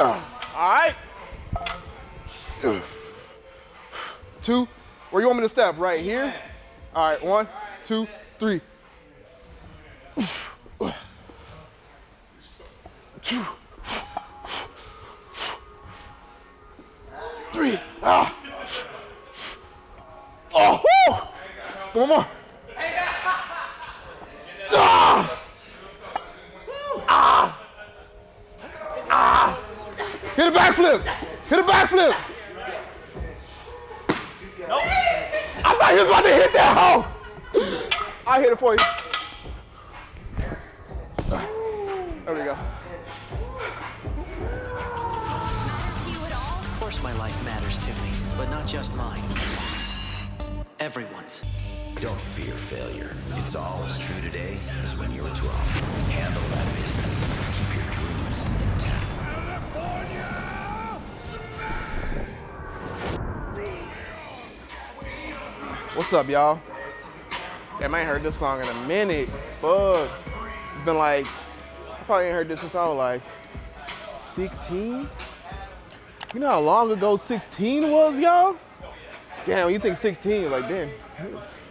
All right. Two. Where you want me to step? Right here? All right, one, two, three. Three. Of course my life matters to me, but not just mine. Everyone's. Don't fear failure. It's all as true today as when you were 12. Handle that business. Keep your dreams intact. What's up, y'all? Damn, I ain't heard this song in a minute. Fuck. It's been like, I probably ain't heard this since I was like 16. You know how long ago 16 was, y'all? Damn, you think 16, like, damn,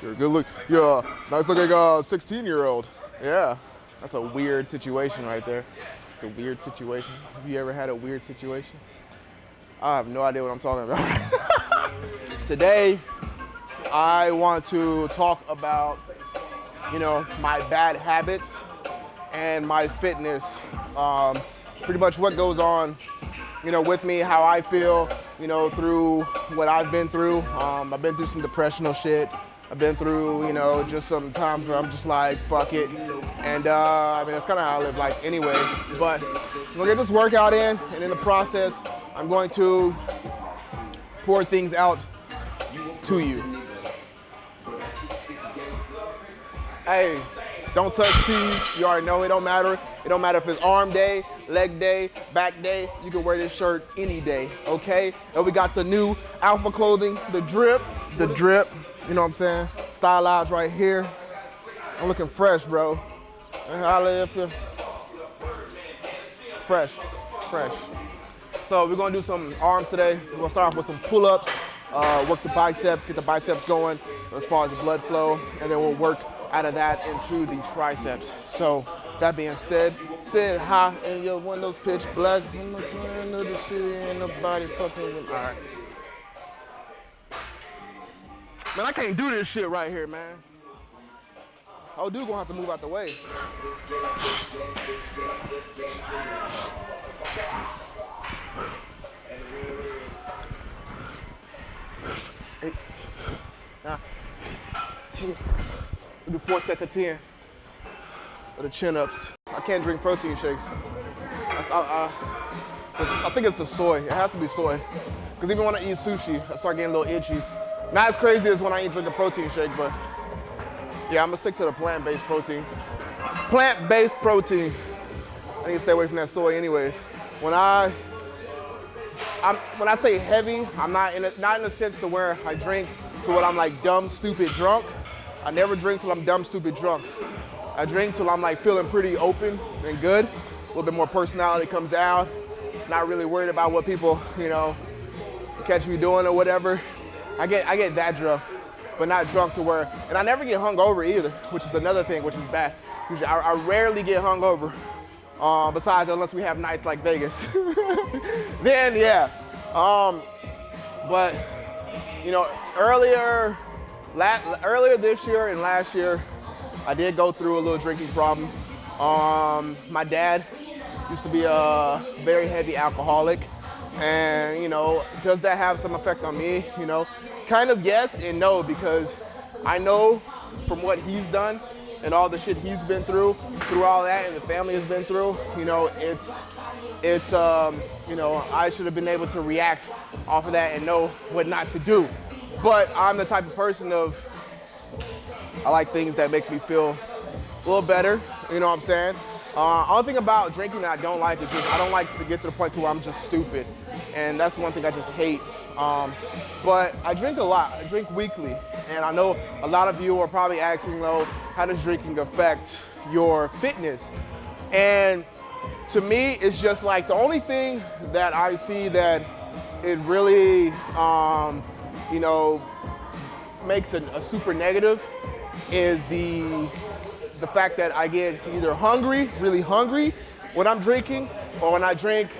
you're a good look. You're a nice looking uh, 16 year old. Yeah, that's a weird situation right there. It's a weird situation. Have you ever had a weird situation? I have no idea what I'm talking about. Today, I want to talk about, you know, my bad habits and my fitness. Um, pretty much what goes on, you know, with me, how I feel, you know, through what I've been through. Um, I've been through some depressional shit. I've been through, you know, just some times where I'm just like, fuck it. And uh, I mean, that's kind of how I live life anyway. But I'm gonna get this workout in, and in the process, I'm going to pour things out to you. Hey, don't touch tees. You already know it don't matter. It don't matter if it's arm day, leg day, back day. You can wear this shirt any day, okay? And we got the new Alpha clothing, the drip, the drip. You know what I'm saying? Style Stylized right here. I'm looking fresh, bro. Holla if you fresh, fresh. So we're gonna do some arms today. We're gonna start off with some pull-ups, uh, work the biceps, get the biceps going as far as the blood flow, and then we'll work out of that into the triceps. So that being said, sit high in your windows pitch black. I'm not the city nobody fucking with. All right. Man, I can't do this shit right here, man. Oh, dude gonna have to move out the way. Eight, nine, ten. Do four sets of 10 of the chin ups. I can't drink protein shakes. I, I, I think it's the soy. It has to be soy. Because even when I eat sushi, I start getting a little itchy. Not as crazy as when I eat drink a protein shake, but yeah, I'm gonna stick to the plant-based protein. Plant-based protein. I need to stay away from that soy anyways. When I I'm, when I say heavy, I'm not in a, not in the sense to where I drink to what I'm like dumb, stupid, drunk. I never drink till I'm dumb, stupid, drunk. I drink till I'm like feeling pretty open and good. A little bit more personality comes out. Not really worried about what people, you know, catch me doing or whatever. I get I get that drunk, but not drunk to where, and I never get hungover either, which is another thing, which is bad. Usually I, I rarely get hungover. Uh, besides, unless we have nights like Vegas, then yeah. Um, but you know, earlier, earlier this year and last year, I did go through a little drinking problem. Um, my dad used to be a very heavy alcoholic, and you know, does that have some effect on me? You know, kind of yes and no because I know from what he's done and all the shit he's been through, through all that, and the family has been through. You know, it's it's um, you know, I should have been able to react off of that and know what not to do. But I'm the type of person of I like things that make me feel a little better. You know what I'm saying? Uh, only thing about drinking that I don't like is just I don't like to get to the point to where I'm just stupid, and that's one thing I just hate. Um, but I drink a lot. I drink weekly, and I know a lot of you are probably asking, though, how does drinking affect your fitness? And to me, it's just like the only thing that I see that it really, um, you know, makes a, a super negative is the the fact that I get either hungry, really hungry when I'm drinking, or when I drink,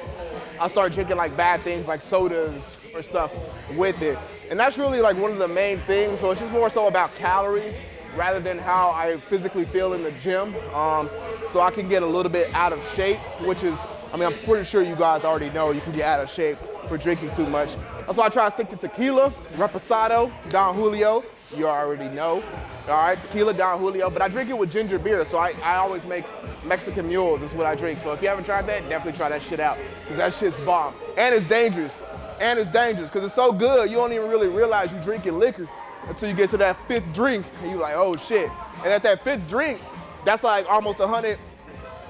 I start drinking like bad things like sodas or stuff with it. And that's really like one of the main things. So it's just more so about calories rather than how I physically feel in the gym. Um, so I can get a little bit out of shape, which is, I mean, I'm pretty sure you guys already know you can get out of shape for drinking too much. That's why I try to stick to tequila, reposado, Don Julio, you already know. All right, tequila, Don Julio, but I drink it with ginger beer, so I, I always make Mexican mules is what I drink. So if you haven't tried that, definitely try that shit out, because that shit's bomb. And it's dangerous, and it's dangerous, because it's so good, you don't even really realize you're drinking liquor until you get to that fifth drink, and you're like, oh shit. And at that fifth drink, that's like almost 100,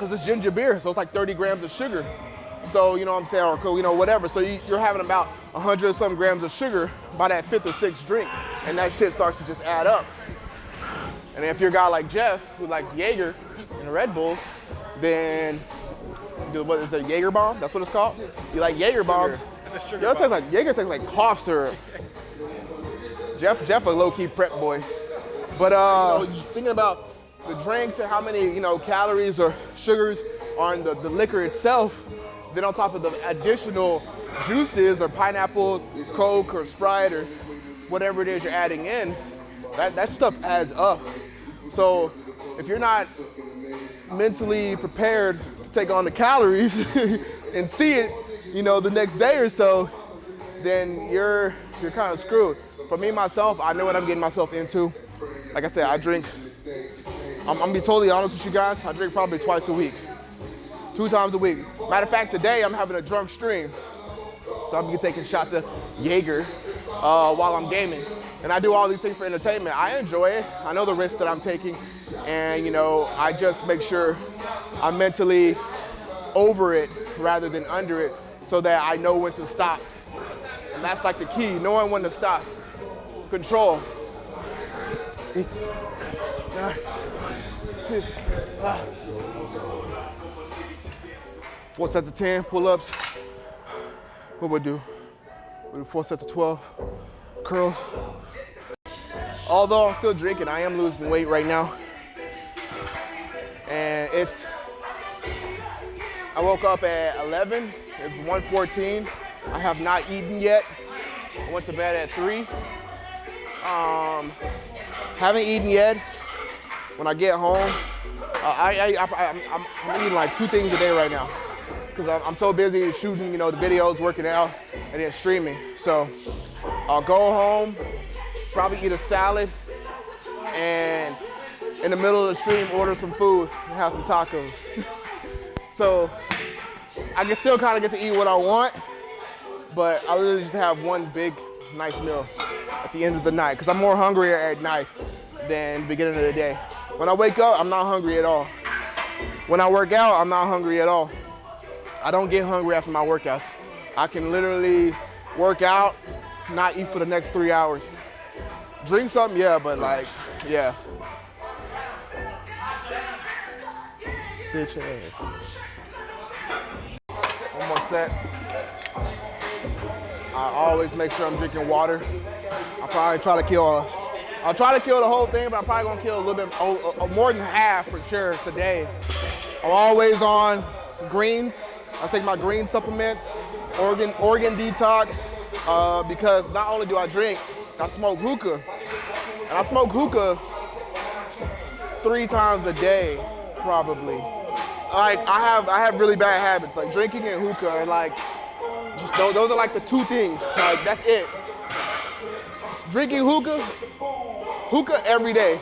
because it's ginger beer, so it's like 30 grams of sugar. So, you know what I'm saying, or, cool, you know, whatever. So you, are having about 100 some grams of sugar by that fifth or sixth drink. And that shit starts to just add up. And if you're a guy like Jeff, who likes Jaeger and Red Bull, then, what is it, Jaeger bomb? That's what it's called? You like Jaeger bomb? Yo, tastes like, Jaeger tastes like cough syrup. Jeff, Jeff a low-key prep boy. But uh, you know, thinking about the drinks and how many, you know, calories or sugars are in the, the liquor itself, then on top of the additional juices or pineapples, Coke or Sprite or whatever it is you're adding in, that, that stuff adds up. So if you're not mentally prepared to take on the calories and see it, you know, the next day or so, then you're you're kind of screwed. For me myself, I know what I'm getting myself into. Like I said, I drink. I'm, I'm gonna be totally honest with you guys. I drink probably twice a week two times a week. Matter of fact, today I'm having a drunk stream. So I'm gonna be taking shots of Jaeger uh, while I'm gaming. And I do all these things for entertainment. I enjoy it. I know the risks that I'm taking. And you know, I just make sure I'm mentally over it rather than under it so that I know when to stop. And that's like the key, knowing when to stop. Control. Four sets of 10 pull-ups. What would we do? We do four sets of 12 curls. Although I'm still drinking, I am losing weight right now. And it's, I woke up at 11, it's 1.14. I have not eaten yet. I went to bed at three. Um, haven't eaten yet. When I get home, uh, I, I, I'm, I'm eating like two things a day right now because I'm so busy shooting, you know, the videos, working out, and then streaming. So I'll go home, probably eat a salad, and in the middle of the stream, order some food and have some tacos. so I can still kind of get to eat what I want, but I literally just have one big, nice meal at the end of the night because I'm more hungrier at night than beginning of the day. When I wake up, I'm not hungry at all. When I work out, I'm not hungry at all. I don't get hungry after my workouts. I can literally work out, not eat for the next three hours. Drink something, yeah, but like, yeah. Bitch ass. One more set. I always make sure I'm drinking water. I'll probably try to kill a, I'll try to kill the whole thing, but I'm probably gonna kill a little bit, oh, oh, more than half for sure today. I'm always on greens. I take my green supplements, organ, organ detox, uh, because not only do I drink, I smoke hookah. And I smoke hookah three times a day, probably. Like I have, I have really bad habits, like drinking and hookah, and like, just those, those are like the two things. Like that's it. Drinking hookah, hookah every day,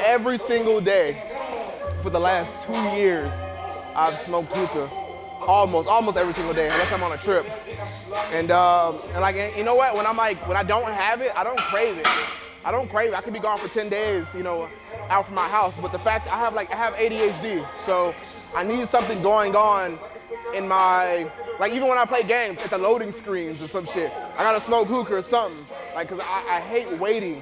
every single day for the last two years. I've smoked hookah almost almost every single day unless I'm on a trip. And um, and like you know what? When I'm like when I don't have it, I don't crave it. I don't crave it. I could be gone for 10 days, you know, out from my house. But the fact I have like I have ADHD, so I need something going on in my like even when I play games at the loading screens or some shit. I gotta smoke hookah or something. Like cause I, I hate waiting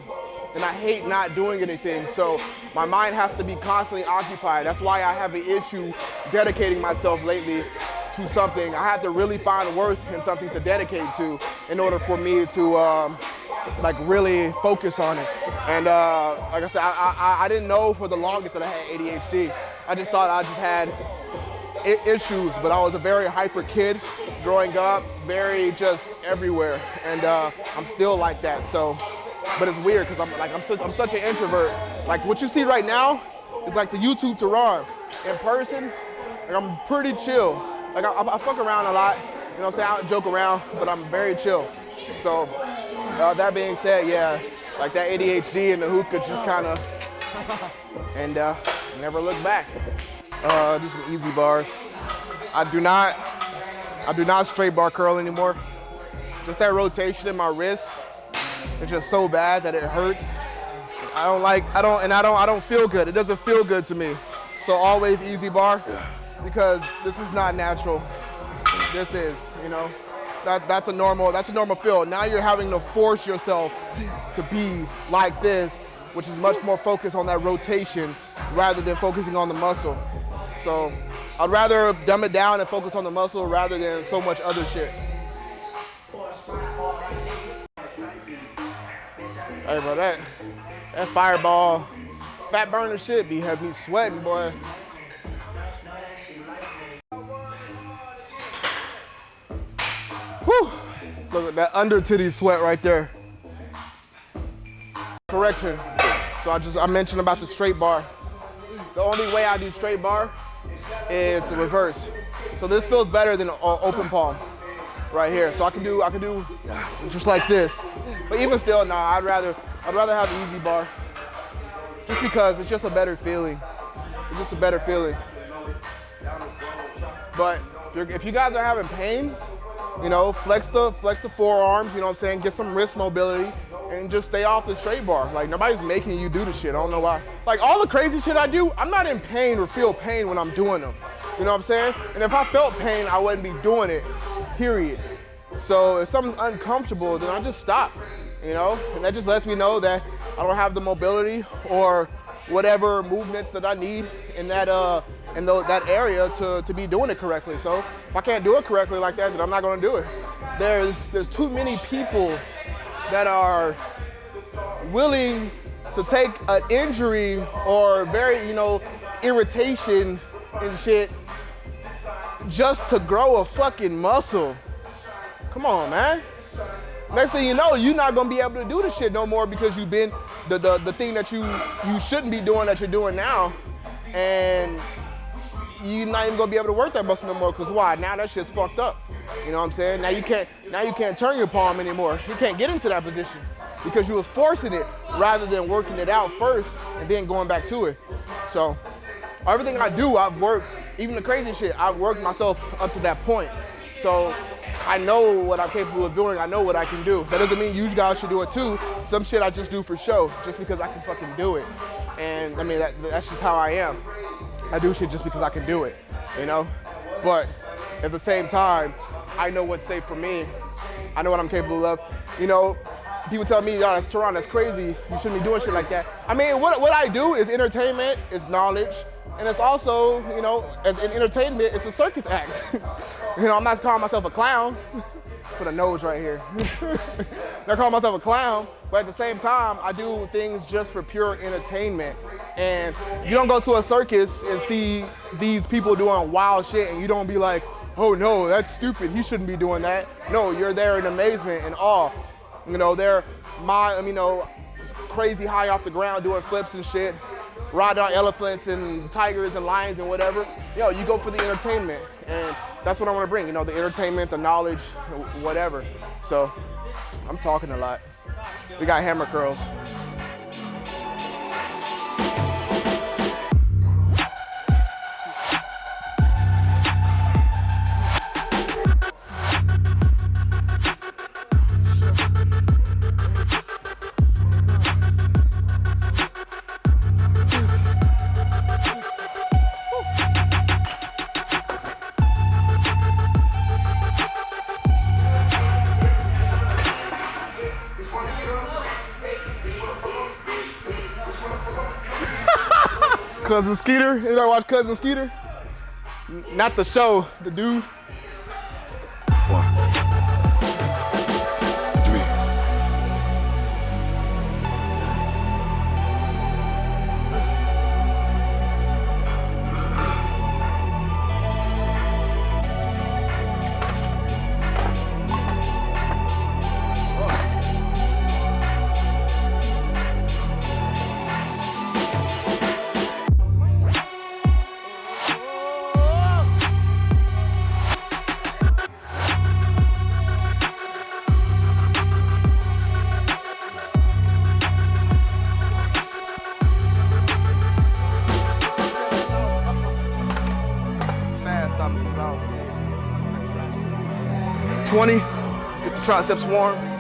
and I hate not doing anything. So my mind has to be constantly occupied. That's why I have an issue dedicating myself lately to something. I have to really find worth in something to dedicate to in order for me to um, like really focus on it. And uh, like I said, I, I, I didn't know for the longest that I had ADHD. I just thought I just had issues, but I was a very hyper kid growing up, very just everywhere, and uh, I'm still like that. So, but it's weird because I'm like I'm, su I'm such an introvert. Like what you see right now is like the YouTube Teron. In person, like I'm pretty chill. Like I, I, fuck around a lot, you know what I'm saying? I joke around, but I'm very chill. So uh, that being said, yeah, like that ADHD and the hookah just kind of, and uh, never look back. Uh, just some EZ bars. I do not, I do not straight bar curl anymore. Just that rotation in my wrist, it's just so bad that it hurts. I don't like, I don't, and I don't, I don't feel good. It doesn't feel good to me. So always EZ bar because this is not natural. This is, you know, that, that's a normal, that's a normal feel. Now you're having to force yourself to be like this, which is much more focused on that rotation rather than focusing on the muscle. So I'd rather dumb it down and focus on the muscle rather than so much other shit. Hey, bro, that, that fireball, fat burner shit be have me sweating, boy. Whew. Look at that under titty sweat right there. Correction. So I just, I mentioned about the straight bar. The only way I do straight bar is the reverse. So this feels better than open palm right here. So I can do I can do just like this. But even still, nah, I'd rather I'd rather have the EZ bar. Just because it's just a better feeling. It's just a better feeling. But if you guys are having pains, you know, flex the flex the forearms, you know what I'm saying? Get some wrist mobility and just stay off the straight bar. Like nobody's making you do the shit. I don't know why. Like all the crazy shit I do, I'm not in pain or feel pain when I'm doing them. You know what I'm saying? And if I felt pain, I wouldn't be doing it, period. So if something's uncomfortable, then I just stop, you know? And that just lets me know that I don't have the mobility or whatever movements that I need in that uh in the, that area to, to be doing it correctly. So if I can't do it correctly like that, then I'm not gonna do it. There's there's too many people that are willing to take an injury or very, you know, irritation and shit just to grow a fucking muscle. Come on, man. Next thing you know, you're not gonna be able to do the shit no more because you've been the, the, the thing that you, you shouldn't be doing that you're doing now. And you're not even gonna be able to work that muscle no more because why? Now that shit's fucked up. You know what I'm saying? Now you can't now you can't turn your palm anymore. You can't get into that position because you was forcing it rather than working it out first and then going back to it. So everything I do, I've worked, even the crazy shit, I've worked myself up to that point. So I know what I'm capable of doing. I know what I can do. That doesn't mean you guys should do it too. Some shit I just do for show, just because I can fucking do it. And I mean, that, that's just how I am. I do shit just because I can do it, you know? But at the same time, I know what's safe for me. I know what I'm capable of. You know, people tell me, oh, that's Teron, that's crazy. You shouldn't be doing shit like that. I mean, what, what I do is entertainment, is knowledge, and it's also, you know, as in entertainment, it's a circus act. you know, I'm not calling myself a clown. Put a nose right here. not calling myself a clown, but at the same time, I do things just for pure entertainment. And you don't go to a circus and see these people doing wild shit and you don't be like, oh no, that's stupid, he shouldn't be doing that. No, you're there in amazement and awe. You know, they're my, you know, crazy high off the ground doing flips and shit, riding on elephants and tigers and lions and whatever. Yo, you go for the entertainment. And that's what I want to bring, you know, the entertainment, the knowledge, whatever. So I'm talking a lot. We got hammer curls. Cousin Skeeter. Anybody watch Cousin Skeeter? Not the show, the dude. 20, get the triceps warm.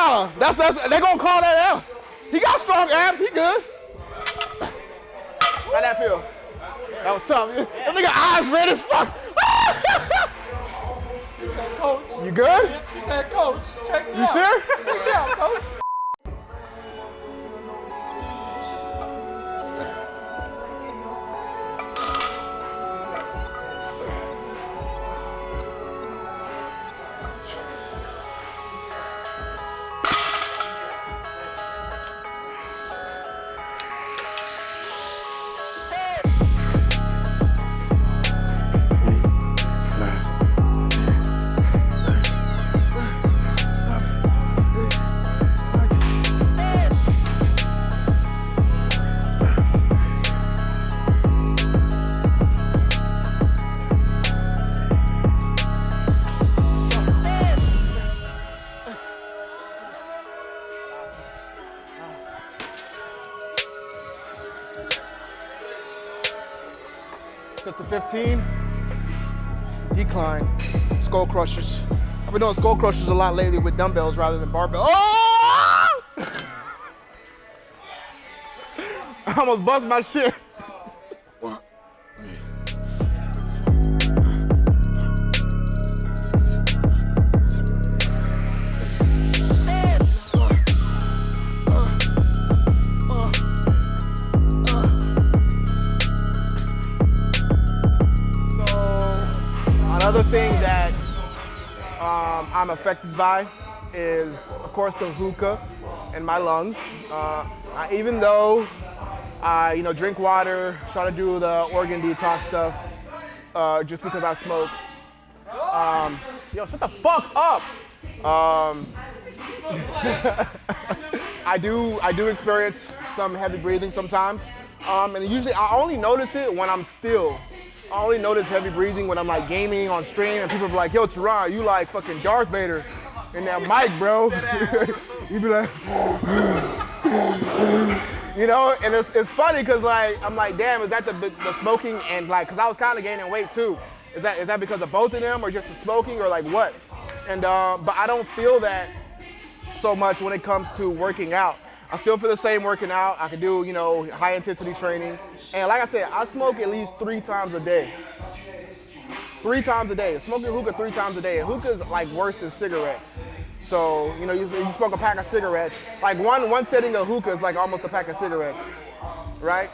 Nah, that's that's they gonna call that out. He got strong abs. He good. How that feel? That was tough. That nigga eyes red as fuck. Coach, you good? he said, Coach, check me You out. sure? Check me out, Coach. Crushers. I've been doing skull crushers a lot lately with dumbbells rather than barbell. Oh! I almost bust my shit. I'm affected by is, of course, the hookah in my lungs. Uh, I, even though I, you know, drink water, try to do the organ detox stuff, uh, just because I smoke. Um, yo, shut the fuck up. Um, I do, I do experience some heavy breathing sometimes, um, and usually I only notice it when I'm still. I only notice heavy breathing when I'm like gaming on stream, and people be like, "Yo, Teron, you like fucking Darth Vader in that mic, bro." you be like, you know, and it's, it's funny because like I'm like, damn, is that the the smoking and like, cause I was kind of gaining weight too. Is that is that because of both of them or just the smoking or like what? And uh, but I don't feel that so much when it comes to working out. I still feel the same working out. I can do, you know, high intensity training. And like I said, I smoke at least three times a day. Three times a day. Smoking hookah three times a day. And hookah's like worse than cigarettes. So, you know, you, you smoke a pack of cigarettes. Like one one setting of hookah is like almost a pack of cigarettes, right?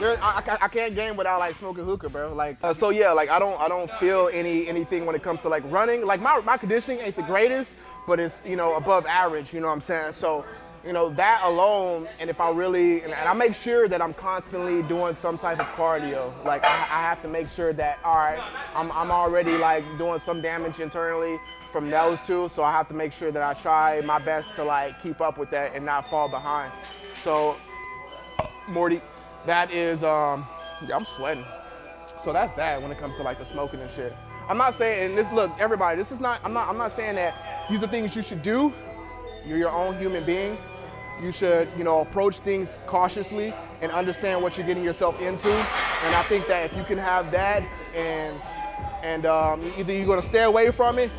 There, I, I, I can't game without like smoking hookah, bro. Like, uh, so yeah, like I don't, I don't feel any anything when it comes to like running. Like my, my conditioning ain't the greatest, but it's you know above average. You know what I'm saying? So, you know that alone, and if I really, and, and I make sure that I'm constantly doing some type of cardio. Like I, I have to make sure that all right, I'm, I'm already like doing some damage internally from those two, so I have to make sure that I try my best to like keep up with that and not fall behind. So, Morty. That is, um, yeah, I'm sweating. So that's that when it comes to like the smoking and shit. I'm not saying, this, look, everybody, this is not, I'm not, I'm not saying that these are things you should do. You're your own human being. you should, you know, approach things cautiously and understand what you're getting yourself into. And I think that if you can have that and and um, either you're gonna stay away from it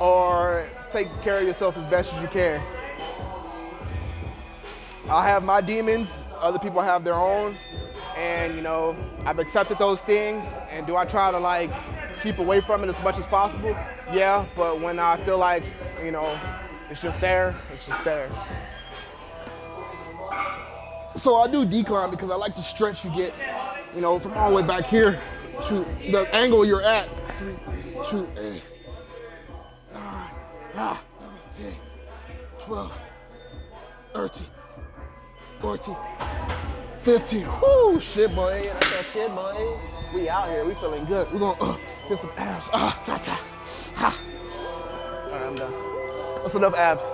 or take care of yourself as best as you can. I have my demons, other people have their own, and you know, I've accepted those things. And do I try to like keep away from it as much as possible? Yeah, but when I feel like, you know, it's just there, it's just there. So I do decline because I like the stretch you get, you know, from all the way back here to the angle you're at. Three, two, eight, nine, ah, 10, 12, 13, 14, 15. Whoo, shit, boy. That's that shit, boy. We out here. We feeling good. We're gonna uh, get some abs. Ah, ta, ta. Ha. All right, I'm done. That's enough abs.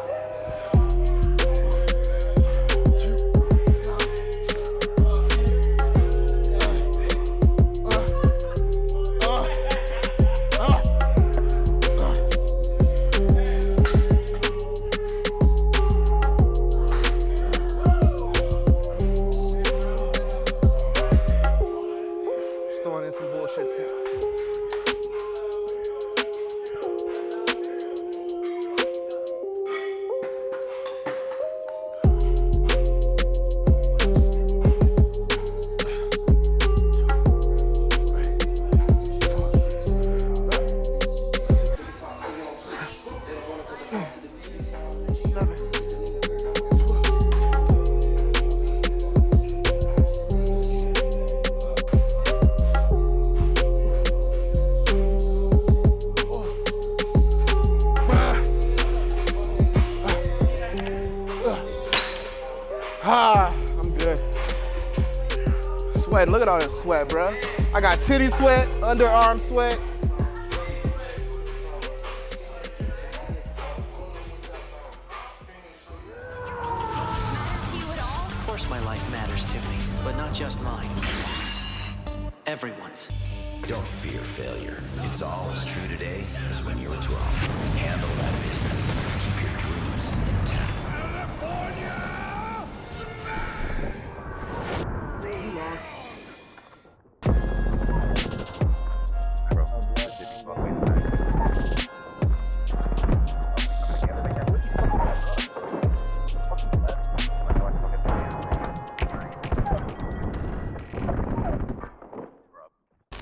Titty sweat, underarm sweat. Of course my life matters to me, but not just mine. Everyone's. Don't fear failure. It's all as true today as when you were 12. Handle that business.